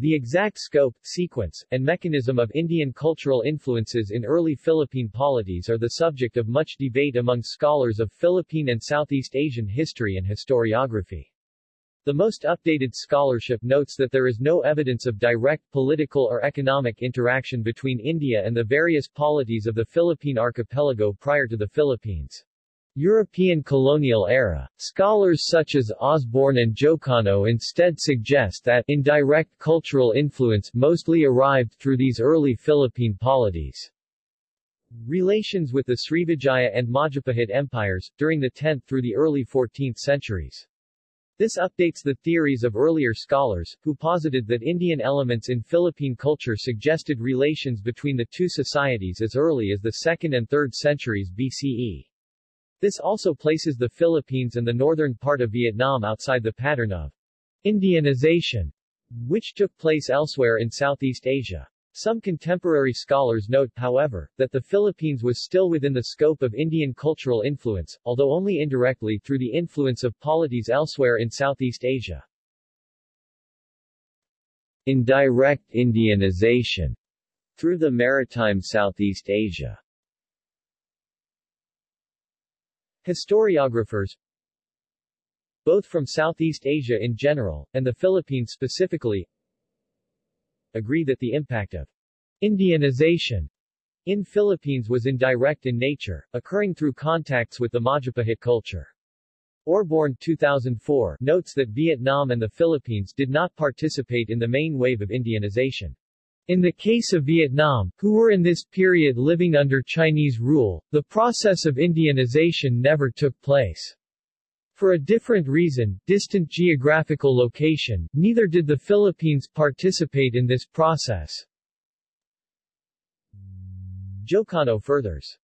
The exact scope, sequence, and mechanism of Indian cultural influences in early Philippine polities are the subject of much debate among scholars of Philippine and Southeast Asian history and historiography. The most updated scholarship notes that there is no evidence of direct political or economic interaction between India and the various polities of the Philippine archipelago prior to the Philippines. European colonial era. Scholars such as Osborne and Jocano instead suggest that indirect cultural influence mostly arrived through these early Philippine polities. Relations with the Srivijaya and Majapahit empires, during the 10th through the early 14th centuries. This updates the theories of earlier scholars, who posited that Indian elements in Philippine culture suggested relations between the two societies as early as the 2nd and 3rd centuries BCE. This also places the Philippines and the northern part of Vietnam outside the pattern of Indianization, which took place elsewhere in Southeast Asia. Some contemporary scholars note, however, that the Philippines was still within the scope of Indian cultural influence, although only indirectly through the influence of polities elsewhere in Southeast Asia. Indirect Indianization through the maritime Southeast Asia Historiographers both from Southeast Asia in general, and the Philippines specifically, agree that the impact of Indianization in Philippines was indirect in nature, occurring through contacts with the Majapahit culture. Osborne 2004 notes that Vietnam and the Philippines did not participate in the main wave of Indianization. In the case of Vietnam, who were in this period living under Chinese rule, the process of Indianization never took place. For a different reason, distant geographical location, neither did the Philippines participate in this process. Jocano furthers.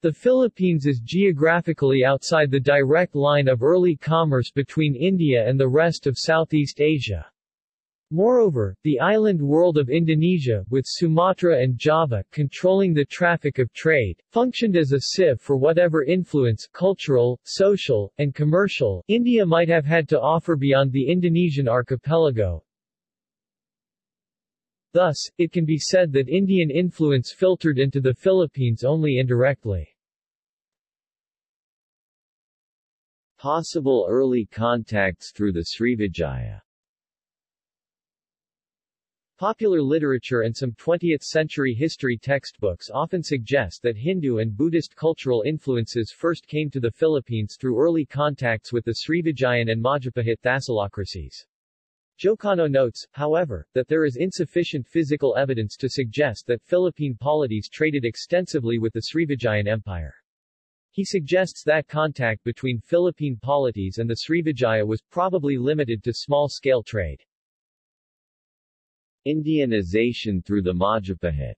The Philippines is geographically outside the direct line of early commerce between India and the rest of Southeast Asia. Moreover, the island world of Indonesia, with Sumatra and Java controlling the traffic of trade, functioned as a sieve for whatever influence cultural, social, and commercial India might have had to offer beyond the Indonesian archipelago. Thus, it can be said that Indian influence filtered into the Philippines only indirectly. Possible early contacts through the Srivijaya Popular literature and some 20th-century history textbooks often suggest that Hindu and Buddhist cultural influences first came to the Philippines through early contacts with the Srivijayan and Majapahit thalassocracies. Jocano notes, however, that there is insufficient physical evidence to suggest that Philippine polities traded extensively with the Srivijayan Empire. He suggests that contact between Philippine polities and the Srivijaya was probably limited to small-scale trade. Indianization through the Majapahit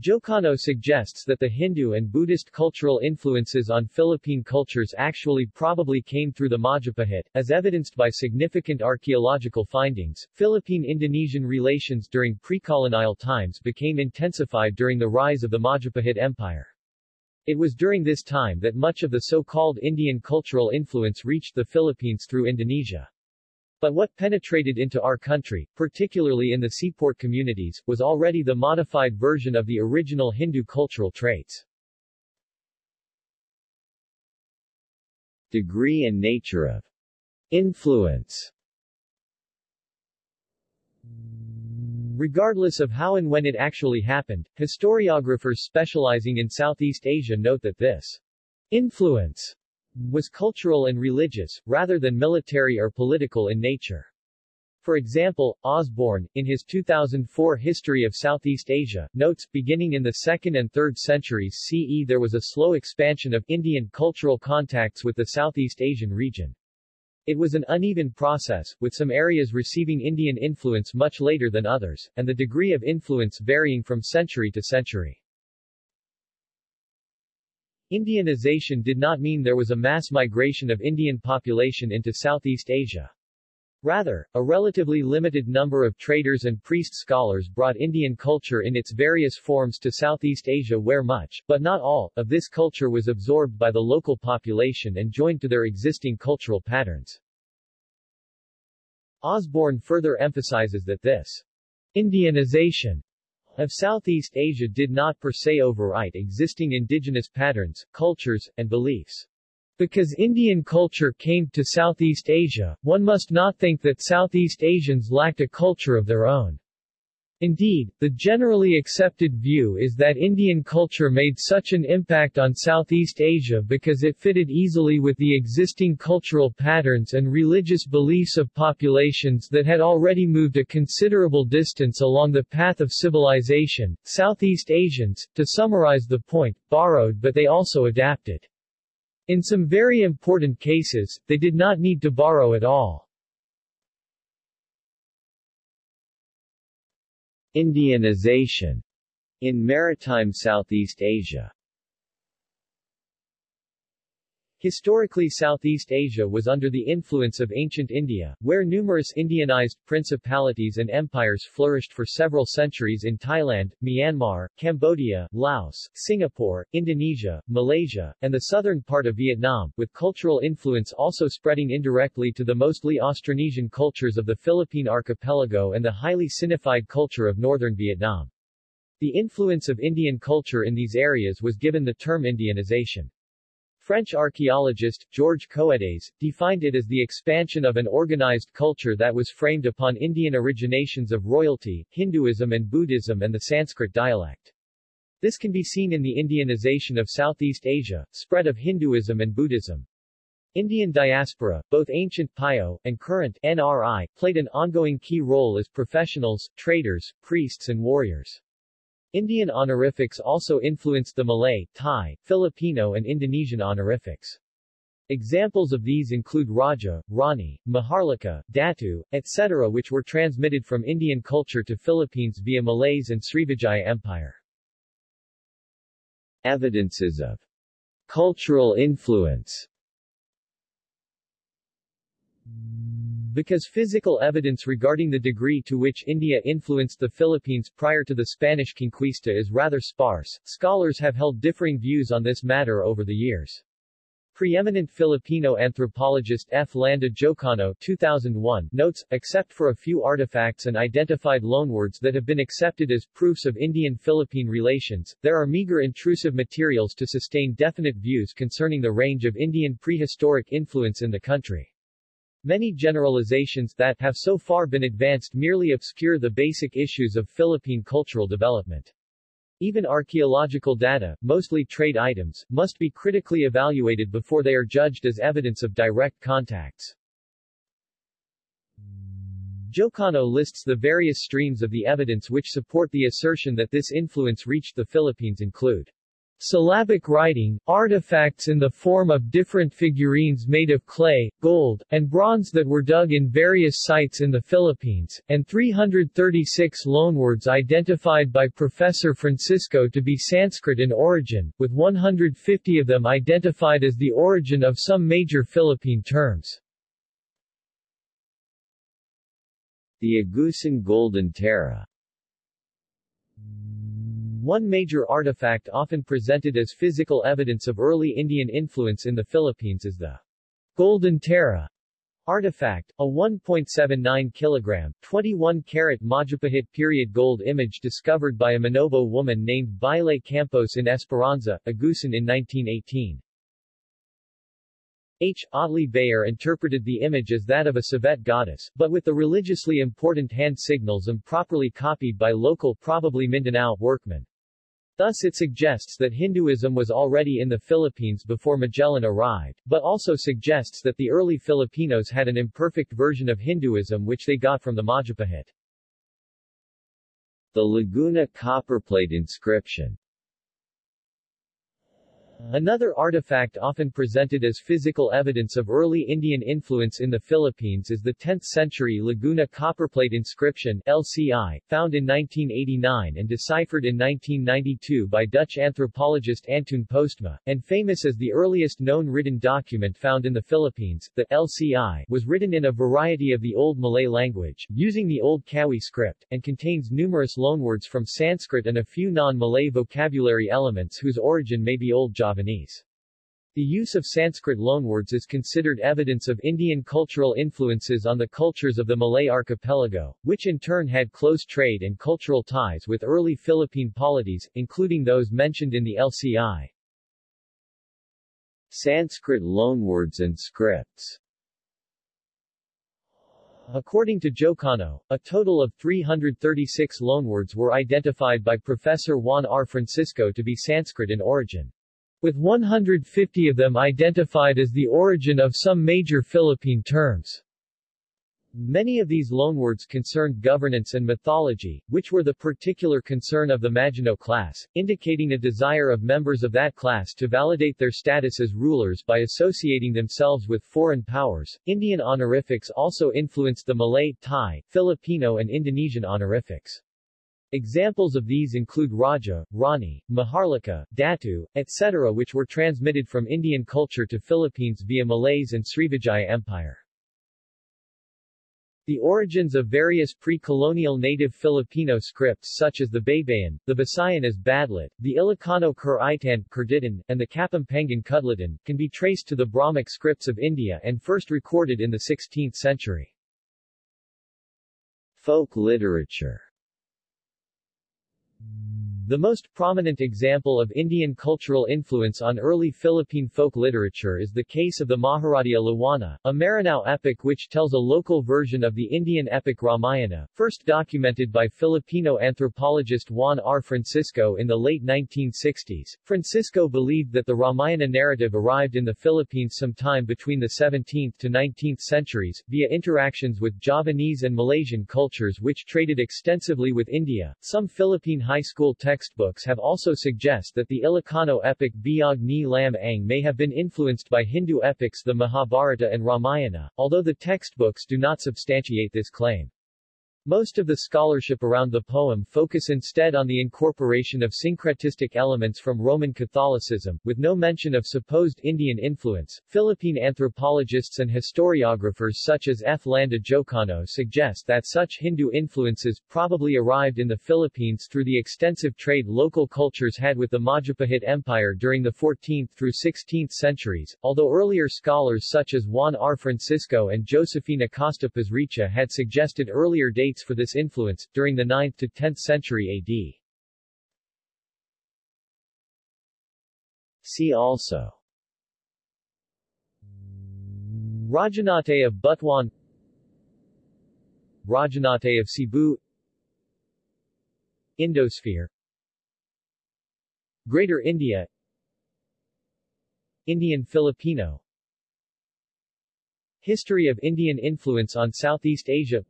Jocano suggests that the Hindu and Buddhist cultural influences on Philippine cultures actually probably came through the Majapahit, as evidenced by significant archaeological findings. Philippine-Indonesian relations during pre-colonial times became intensified during the rise of the Majapahit Empire. It was during this time that much of the so-called Indian cultural influence reached the Philippines through Indonesia. But what penetrated into our country, particularly in the seaport communities, was already the modified version of the original Hindu cultural traits. Degree and nature of influence Regardless of how and when it actually happened, historiographers specializing in Southeast Asia note that this influence was cultural and religious, rather than military or political in nature. For example, Osborne, in his 2004 History of Southeast Asia, notes, beginning in the 2nd and 3rd centuries CE there was a slow expansion of Indian cultural contacts with the Southeast Asian region. It was an uneven process, with some areas receiving Indian influence much later than others, and the degree of influence varying from century to century. Indianization did not mean there was a mass migration of Indian population into Southeast Asia. Rather, a relatively limited number of traders and priest scholars brought Indian culture in its various forms to Southeast Asia where much, but not all, of this culture was absorbed by the local population and joined to their existing cultural patterns. Osborne further emphasizes that this Indianization of Southeast Asia did not per se overwrite existing indigenous patterns, cultures, and beliefs. Because Indian culture came to Southeast Asia, one must not think that Southeast Asians lacked a culture of their own. Indeed, the generally accepted view is that Indian culture made such an impact on Southeast Asia because it fitted easily with the existing cultural patterns and religious beliefs of populations that had already moved a considerable distance along the path of civilization. Southeast Asians, to summarize the point, borrowed but they also adapted. In some very important cases, they did not need to borrow at all. Indianization in maritime Southeast Asia Historically Southeast Asia was under the influence of ancient India, where numerous Indianized principalities and empires flourished for several centuries in Thailand, Myanmar, Cambodia, Laos, Singapore, Indonesia, Malaysia, and the southern part of Vietnam, with cultural influence also spreading indirectly to the mostly Austronesian cultures of the Philippine archipelago and the highly Sinified culture of northern Vietnam. The influence of Indian culture in these areas was given the term Indianization. French archaeologist, Georges Coedes, defined it as the expansion of an organized culture that was framed upon Indian originations of royalty, Hinduism and Buddhism and the Sanskrit dialect. This can be seen in the Indianization of Southeast Asia, spread of Hinduism and Buddhism. Indian diaspora, both ancient PIO, and current NRI, played an ongoing key role as professionals, traders, priests and warriors. Indian honorifics also influenced the Malay, Thai, Filipino and Indonesian honorifics. Examples of these include Raja, Rani, Maharlika, Datu, etc. which were transmitted from Indian culture to Philippines via Malays and Srivijaya Empire. Evidences of cultural influence because physical evidence regarding the degree to which India influenced the Philippines prior to the Spanish conquista is rather sparse, scholars have held differing views on this matter over the years. Preeminent Filipino anthropologist F. Landa Jocano 2001 notes, except for a few artifacts and identified loanwords that have been accepted as proofs of Indian-Philippine relations, there are meager intrusive materials to sustain definite views concerning the range of Indian prehistoric influence in the country. Many generalizations that have so far been advanced merely obscure the basic issues of Philippine cultural development. Even archaeological data, mostly trade items, must be critically evaluated before they are judged as evidence of direct contacts. Jocano lists the various streams of the evidence which support the assertion that this influence reached the Philippines include Syllabic writing, artifacts in the form of different figurines made of clay, gold, and bronze that were dug in various sites in the Philippines, and 336 loanwords identified by Professor Francisco to be Sanskrit in origin, with 150 of them identified as the origin of some major Philippine terms. The Agusan Golden Tara one major artifact often presented as physical evidence of early Indian influence in the Philippines is the Golden Tara artifact, a 1.79 kilogram, 21 carat Majapahit period gold image discovered by a Manobo woman named Baile Campos in Esperanza, Agusan in 1918. H. Otley Beyer interpreted the image as that of a civet goddess, but with the religiously important hand signals improperly copied by local probably Mindanao workmen. Thus it suggests that Hinduism was already in the Philippines before Magellan arrived, but also suggests that the early Filipinos had an imperfect version of Hinduism which they got from the Majapahit. The Laguna copperplate inscription Another artifact often presented as physical evidence of early Indian influence in the Philippines is the 10th-century Laguna copperplate inscription LCI, found in 1989 and deciphered in 1992 by Dutch anthropologist Antoon Postma, and famous as the earliest known written document found in the Philippines. The LCI was written in a variety of the Old Malay language, using the Old Kawi script, and contains numerous loanwords from Sanskrit and a few non-Malay vocabulary elements whose origin may be Old Javanese. The use of Sanskrit loanwords is considered evidence of Indian cultural influences on the cultures of the Malay archipelago, which in turn had close trade and cultural ties with early Philippine polities, including those mentioned in the LCI. Sanskrit loanwords and scripts According to Jocano, a total of 336 loanwords were identified by Professor Juan R. Francisco to be Sanskrit in origin with 150 of them identified as the origin of some major Philippine terms. Many of these loanwords concerned governance and mythology, which were the particular concern of the Maginoo class, indicating a desire of members of that class to validate their status as rulers by associating themselves with foreign powers. Indian honorifics also influenced the Malay, Thai, Filipino and Indonesian honorifics. Examples of these include Raja, Rani, Maharlika, Datu, etc. which were transmitted from Indian culture to Philippines via Malays and Srivijaya Empire. The origins of various pre-colonial native Filipino scripts such as the Baybayin, the Visayan as Badlit, the Ilocano Kuritan, Kurditan, and the Kapampangan Kudlitan, can be traced to the Brahmic scripts of India and first recorded in the 16th century. Folk literature Thank you the most prominent example of Indian cultural influence on early Philippine folk literature is the case of the Maharadia Lawana, a Maranao epic which tells a local version of the Indian epic Ramayana, first documented by Filipino anthropologist Juan R. Francisco in the late 1960s. Francisco believed that the Ramayana narrative arrived in the Philippines sometime between the 17th to 19th centuries, via interactions with Javanese and Malaysian cultures which traded extensively with India. Some Philippine high school texts textbooks have also suggest that the Ilocano epic Biyag ni Lam Ang may have been influenced by Hindu epics the Mahabharata and Ramayana, although the textbooks do not substantiate this claim. Most of the scholarship around the poem focus instead on the incorporation of syncretistic elements from Roman Catholicism, with no mention of supposed Indian influence. Philippine anthropologists and historiographers such as F. Landa Jocano suggest that such Hindu influences probably arrived in the Philippines through the extensive trade local cultures had with the Majapahit Empire during the 14th through 16th centuries, although earlier scholars such as Juan R. Francisco and Josefina Costa Pasricha had suggested earlier dates dates for this influence, during the 9th to 10th century AD. See also. Rajanate of Butuan Rajanate of Cebu. Indosphere. Greater India. Indian Filipino. History of Indian influence on Southeast Asia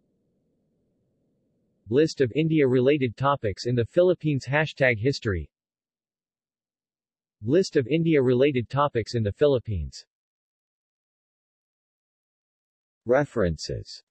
List of India-related topics in the Philippines Hashtag History. List of India-related topics in the Philippines. References